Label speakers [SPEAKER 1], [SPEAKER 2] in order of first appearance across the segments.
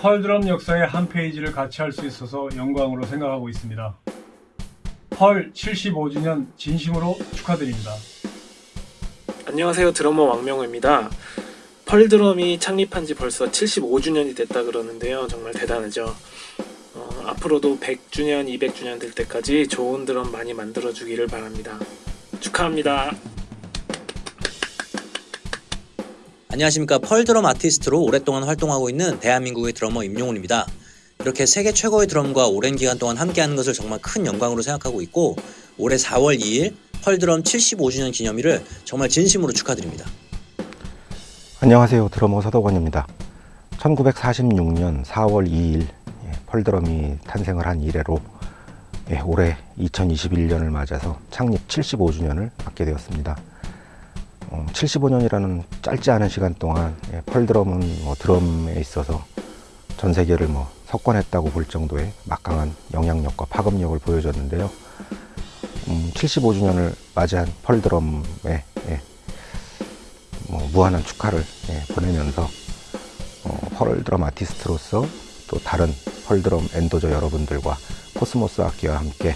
[SPEAKER 1] 펄드럼 역사의 한 페이지를 같이 할 수 있어서 영광으로 생각하고 있습니다. 펄 75주년 진심으로 축하드립니다.
[SPEAKER 2] 안녕하세요. 드러머 왕명호입니다. 펄드럼이 창립한 지 벌써 75주년이 됐다 그러는데요. 정말 대단하죠. 어, 앞으로도 100주년 200주년 될 때까지 좋은 드럼 많이 만들어 주기를 바랍니다. 축하합니다
[SPEAKER 3] 안녕하십니까 펄드럼 아티스트로 오랫동안 활동하고 있는 대한민국의 드러머 임용훈입니다. 이렇게 세계 최고의 드럼과 오랜 기간 동안 함께하는 것을 정말 큰 영광으로 생각하고 있고 올해 4월 2일 펄드럼 75주년 기념일을 정말 진심으로 축하드립니다.
[SPEAKER 4] 안녕하세요. 드러머 서덕원입니다. 1946년 4월 2일 예, 펄드럼이 탄생을 한 이래로 예, 올해 2021년을 맞아서 창립 75주년을 맞게 되었습니다. 어, 75년이라는 짧지 않은 시간 동안 예, Pearl Drum은 뭐 드럼에 있어서 전 세계를 뭐 석권했다고 볼 정도의 막강한 영향력과 파급력을 보여줬는데요. 음, 75주년을 맞이한 Pearl Drum에 예, 뭐 무한한 축하를 예, 보내면서 어, Pearl Drum 아티스트로서 또 다른 Pearl Drum endorser 여러분들과 코스모스 악기와 함께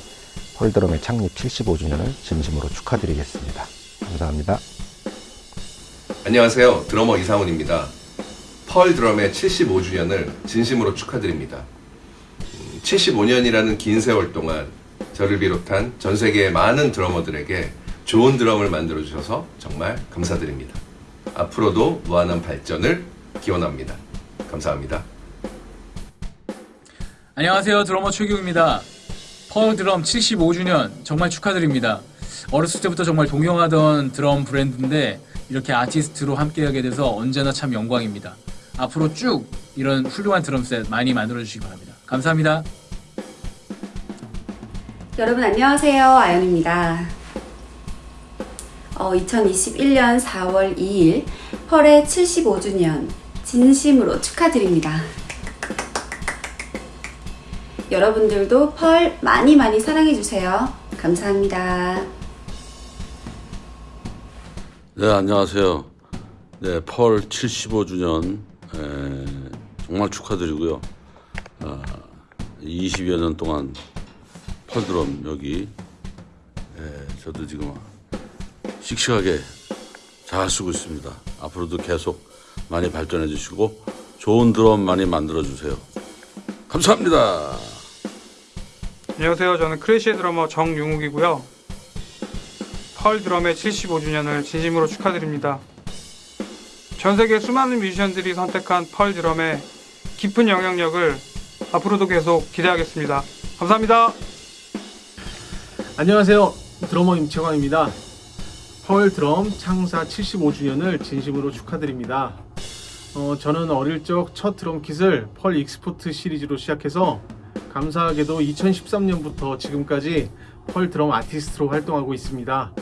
[SPEAKER 4] 펄드럼의 창립 75주년을 진심으로 축하드리겠습니다. 감사합니다.
[SPEAKER 5] 안녕하세요. 드러머 이상훈입니다. 펄 드럼의 75주년을 진심으로 축하드립니다. 75년이라는 긴 세월 동안 저를 비롯한 전 세계의 많은 드러머들에게 좋은 드럼을 만들어 주셔서 정말 감사드립니다. 앞으로도 무한한 발전을 기원합니다. 감사합니다.
[SPEAKER 6] 안녕하세요 드러머 최규입니다 펄 드럼 75주년 정말 축하드립니다 어렸을 때부터 정말 동경하던 드럼 브랜드인데 이렇게 아티스트로 함께하게 돼서 언제나 참 영광입니다. 앞으로 쭉 이런 훌륭한 드럼셋 많이 만들어 주시기 바랍니다. 감사합니다.
[SPEAKER 7] 여러분 안녕하세요. 아연입니다. 어, 2021년 4월 2일 펄의 75주년 진심으로 축하드립니다. 여러분들도 펄 많이 많이 사랑해주세요. 감사합니다
[SPEAKER 8] 네, 안녕하세요. 네, 펄 75주년 에, 정말 축하드리고요. 아, 20여 년 동안 펄드럼 여기 에, 저도 지금 씩씩하게 잘 쓰고 있습니다. 앞으로도 계속 많이 발전해 주시고 좋은 드럼 많이 만들어 주세요. 감사합니다.
[SPEAKER 9] 안녕하세요. 저는 크래시의 드러머 정용욱이고요. 펄 드럼의 75주년을 진심으로 축하드립니다. 전 세계 수많은 뮤지션들이 선택한 펄 드럼의 깊은 영향력을 앞으로도 계속 기대하겠습니다. 감사합니다.
[SPEAKER 10] 안녕하세요. 드러머 임채광입니다. Pearl 드럼 창사 75주년을 진심으로 축하드립니다. 어, 저는 어릴 적 첫 드럼 kit을 Pearl Export 시리즈로 시작해서 감사하게도 2013년부터 지금까지 Pearl 드럼 아티스트로 활동하고 있습니다.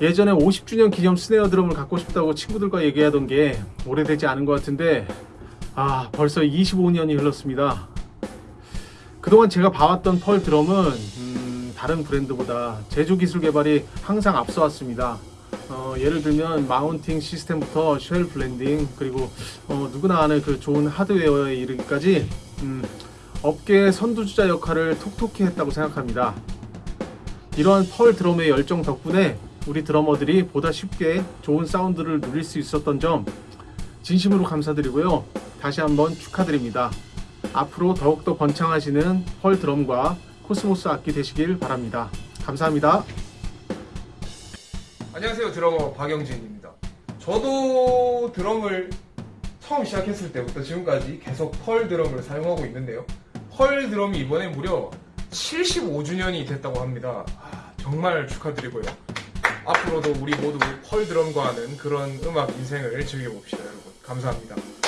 [SPEAKER 10] 예전에 50주년 기념 스네어 드럼을 갖고 싶다고 친구들과 얘기하던 게 오래되지 않은 것 같은데 아 벌써 25년이 흘렀습니다. 그동안 제가 봐왔던 Pearl 드럼은 음, 다른 브랜드보다 제조 기술 개발이 항상 앞서왔습니다. 어, 예를 들면 mounting 시스템부터 shell blending 그리고 어, 누구나 아는 그 좋은 하드웨어에 이르기까지 음, 업계의 선두주자 역할을 톡톡히 했다고 생각합니다. 이러한 Pearl 드럼의 열정 덕분에 우리 드러머들이 보다 쉽게 좋은 사운드를 누릴 수 있었던 점 진심으로 감사드리고요. 다시 한번 축하드립니다. 앞으로 더욱더 번창하시는 Pearl 드럼과 코스모스 악기 되시길 바랍니다. 감사합니다.
[SPEAKER 11] 안녕하세요 드러머 박영진입니다 저도 드럼을 처음 시작했을 때부터 지금까지 계속 Pearl 드럼을 사용하고 있는데요 Pearl 드럼이 이번에 무려 75주년이 됐다고 합니다 아, 정말 축하드리고요 앞으로도 우리 모두 펄 드럼과 하는 그런 음악 인생을 즐겨봅시다 여러분. 감사합니다